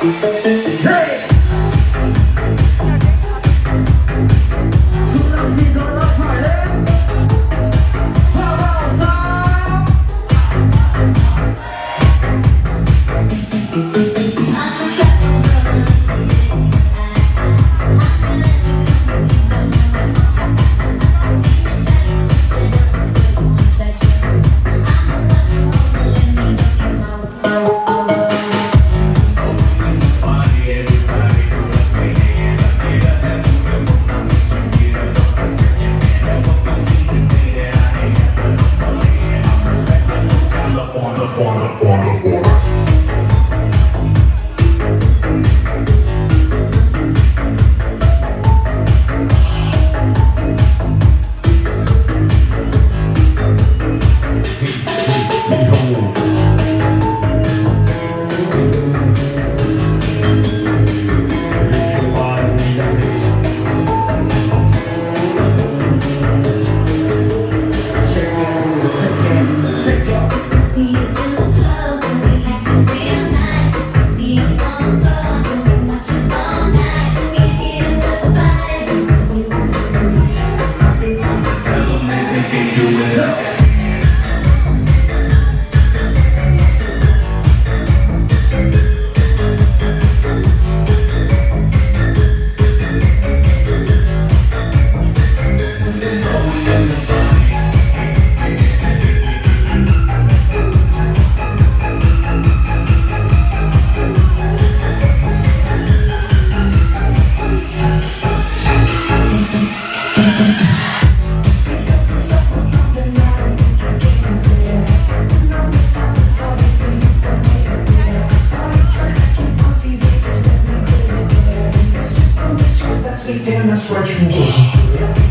Hey! tem tenha minha sorte no conjunto.